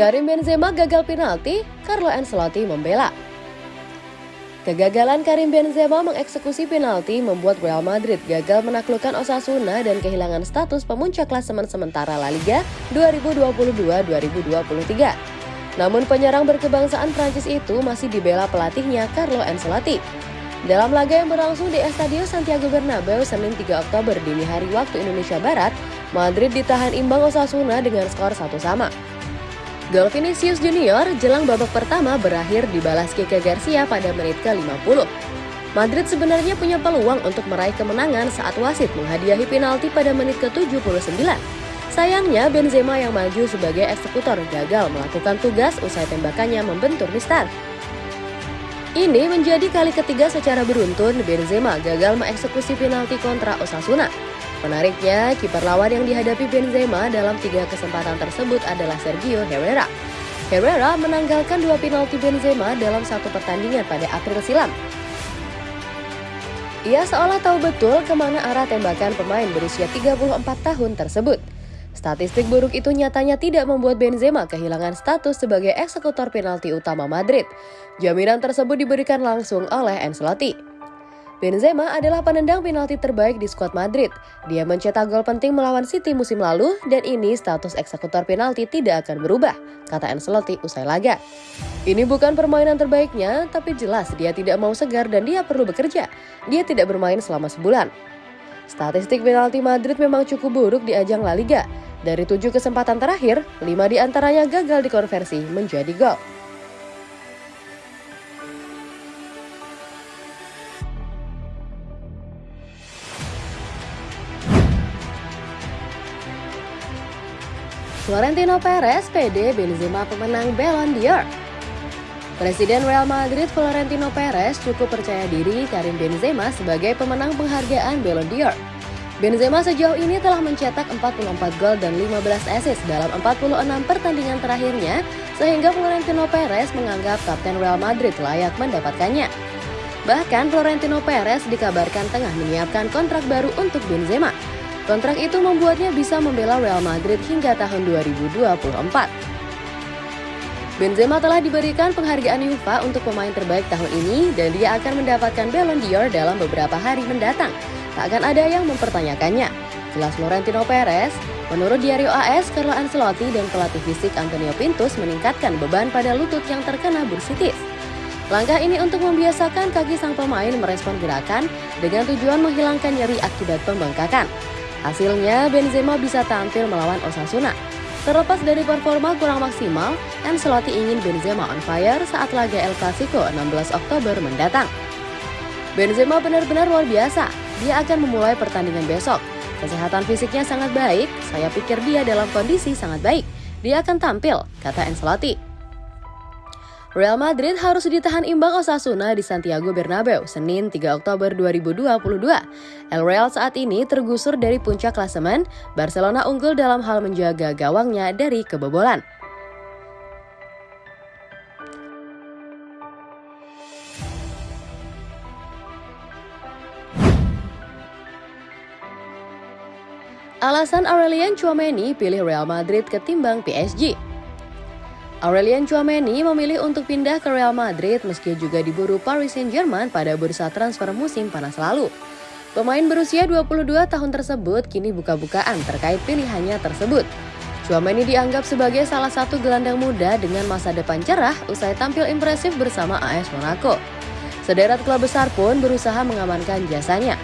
Karim Benzema gagal penalti, Carlo Ancelotti membela. Kegagalan Karim Benzema mengeksekusi penalti membuat Real Madrid gagal menaklukkan Osasuna dan kehilangan status pemuncak klasemen sementara La Liga 2022-2023. Namun penyerang berkebangsaan Prancis itu masih dibela pelatihnya Carlo Ancelotti. Dalam laga yang berlangsung di Estadio Santiago Bernabeu Senin 3 Oktober dini hari waktu Indonesia Barat, Madrid ditahan imbang Osasuna dengan skor satu sama. Gol Vinicius Junior jelang babak pertama berakhir dibalas Kike Garcia pada menit ke-50. Madrid sebenarnya punya peluang untuk meraih kemenangan saat wasit menghadiahi penalti pada menit ke-79. Sayangnya Benzema yang maju sebagai eksekutor gagal melakukan tugas usai tembakannya membentur Mistar. Ini menjadi kali ketiga secara beruntun Benzema gagal mengeksekusi penalti kontra Osasuna. Menariknya, kiper lawan yang dihadapi Benzema dalam tiga kesempatan tersebut adalah Sergio Herrera. Herrera menanggalkan dua penalti Benzema dalam satu pertandingan pada April silam. Ia seolah tahu betul ke mana arah tembakan pemain berusia 34 tahun tersebut. Statistik buruk itu nyatanya tidak membuat Benzema kehilangan status sebagai eksekutor penalti utama Madrid. Jaminan tersebut diberikan langsung oleh Ancelotti. Benzema adalah penendang penalti terbaik di skuad Madrid. Dia mencetak gol penting melawan City musim lalu dan ini status eksekutor penalti tidak akan berubah, kata Ancelotti usai laga. Ini bukan permainan terbaiknya, tapi jelas dia tidak mau segar dan dia perlu bekerja. Dia tidak bermain selama sebulan. Statistik penalti Madrid memang cukup buruk di ajang La Liga. Dari tujuh kesempatan terakhir, lima di antaranya gagal dikonversi menjadi gol. Florentino Perez PD Benzema pemenang Ballon d'Or. Presiden Real Madrid Florentino Perez cukup percaya diri Karim Benzema sebagai pemenang penghargaan Ballon d'Or. Benzema sejauh ini telah mencetak 44 gol dan 15 assist dalam 46 pertandingan terakhirnya, sehingga Florentino Perez menganggap Kapten Real Madrid layak mendapatkannya. Bahkan Florentino Perez dikabarkan tengah menyiapkan kontrak baru untuk Benzema. Kontrak itu membuatnya bisa membela Real Madrid hingga tahun 2024. Benzema telah diberikan penghargaan UEFA untuk pemain terbaik tahun ini dan dia akan mendapatkan Ballon d'Or dalam beberapa hari mendatang. Tak akan ada yang mempertanyakannya. Jelas Florentino Perez, menurut Diario AS, Carlo Ancelotti dan pelatih fisik Antonio Pintus meningkatkan beban pada lutut yang terkena bursitis. Langkah ini untuk membiasakan kaki sang pemain merespon gerakan dengan tujuan menghilangkan nyeri akibat pembengkakan. Hasilnya, Benzema bisa tampil melawan Osasuna. Terlepas dari performa kurang maksimal, Ancelotti ingin Benzema on fire saat laga El Clasico 16 Oktober mendatang. Benzema benar-benar luar biasa. Dia akan memulai pertandingan besok. Kesehatan fisiknya sangat baik, saya pikir dia dalam kondisi sangat baik. Dia akan tampil, kata Ancelotti. Real Madrid harus ditahan imbang Osasuna di Santiago Bernabeu Senin 3 Oktober 2022. El Real saat ini tergusur dari puncak klasemen, Barcelona unggul dalam hal menjaga gawangnya dari kebobolan. Alasan Aurelien Chouameni pilih Real Madrid ketimbang PSG. Aurelien Chouameni memilih untuk pindah ke Real Madrid meski juga diburu Paris Saint-Germain pada bursa transfer musim panas lalu. Pemain berusia 22 tahun tersebut kini buka-bukaan terkait pilihannya tersebut. Chouameni dianggap sebagai salah satu gelandang muda dengan masa depan cerah usai tampil impresif bersama AS Monaco. Sederet klub besar pun berusaha mengamankan jasanya.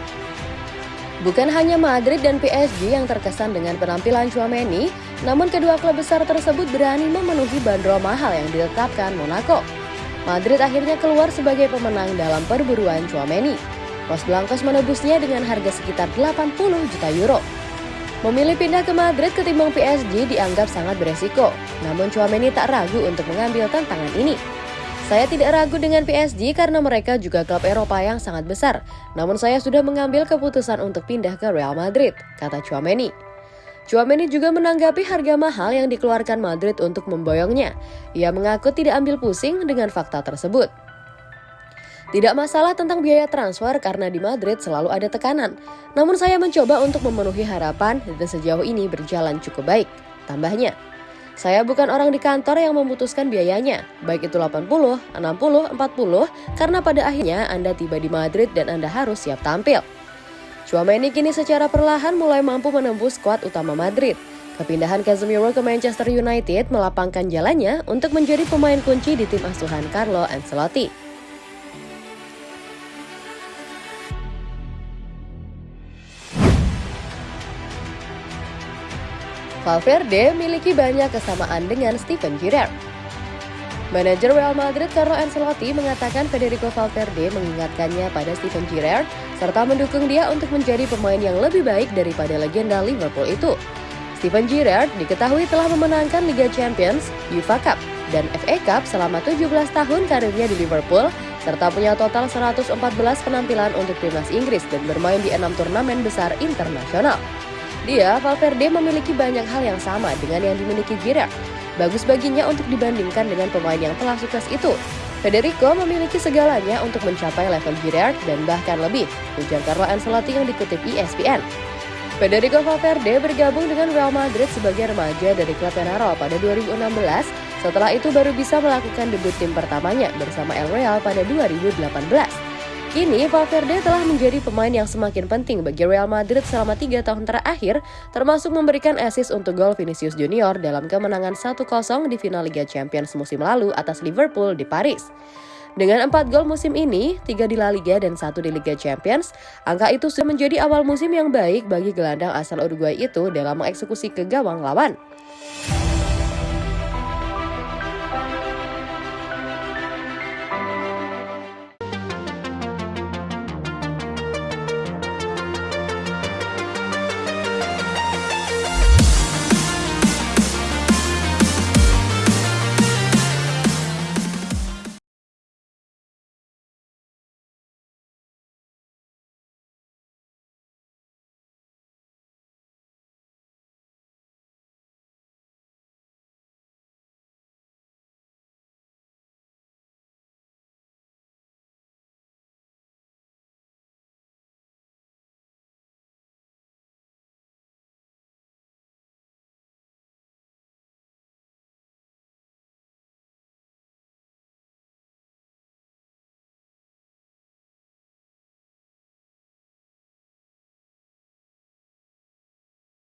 Bukan hanya Madrid dan PSG yang terkesan dengan penampilan Chouameni, namun kedua klub besar tersebut berani memenuhi bandrol mahal yang ditetapkan Monaco. Madrid akhirnya keluar sebagai pemenang dalam perburuan Chouameni. Los Blancos menebusnya dengan harga sekitar 80 juta euro. Memilih pindah ke Madrid ketimbang PSG dianggap sangat beresiko, namun Chouameni tak ragu untuk mengambil tantangan ini. Saya tidak ragu dengan PSG karena mereka juga klub Eropa yang sangat besar. Namun saya sudah mengambil keputusan untuk pindah ke Real Madrid, kata Chouameni. Chouameni juga menanggapi harga mahal yang dikeluarkan Madrid untuk memboyongnya. Ia mengaku tidak ambil pusing dengan fakta tersebut. Tidak masalah tentang biaya transfer karena di Madrid selalu ada tekanan. Namun saya mencoba untuk memenuhi harapan dan sejauh ini berjalan cukup baik. Tambahnya, Saya bukan orang di kantor yang memutuskan biayanya, baik itu 80, 60, 40, karena pada akhirnya Anda tiba di Madrid dan Anda harus siap tampil. Chouameni kini secara perlahan mulai mampu menembus skuad utama Madrid. Kepindahan Casemiro ke Manchester United melapangkan jalannya untuk menjadi pemain kunci di tim asuhan Carlo Ancelotti. Valverde memiliki banyak kesamaan dengan Steven Gerrard. Manajer Real Madrid Carlo Ancelotti mengatakan Federico Valverde mengingatkannya pada Steven Gerrard serta mendukung dia untuk menjadi pemain yang lebih baik daripada legenda Liverpool itu. Steven Gerrard diketahui telah memenangkan Liga Champions, UEFA Cup, dan FA Cup selama 17 tahun karirnya di Liverpool serta punya total 114 penampilan untuk timnas Inggris dan bermain di enam turnamen besar internasional. Dia, Valverde memiliki banyak hal yang sama dengan yang dimiliki Giroud. Bagus baginya untuk dibandingkan dengan pemain yang telah sukses itu. Federico memiliki segalanya untuk mencapai level Giroud dan bahkan lebih, ujar Carlo Ancelotti yang dikutip ESPN. Federico Valverde bergabung dengan Real Madrid sebagai remaja dari klub Penarol pada 2016. Setelah itu baru bisa melakukan debut tim pertamanya bersama El Real pada 2018. Kini, Valverde telah menjadi pemain yang semakin penting bagi Real Madrid selama tiga tahun terakhir, termasuk memberikan assist untuk gol Vinicius Junior dalam kemenangan 1-0 di final Liga Champions musim lalu atas Liverpool di Paris. Dengan empat gol musim ini, tiga di La Liga dan satu di Liga Champions, angka itu sudah menjadi awal musim yang baik bagi gelandang asal Uruguay itu dalam mengeksekusi ke gawang lawan.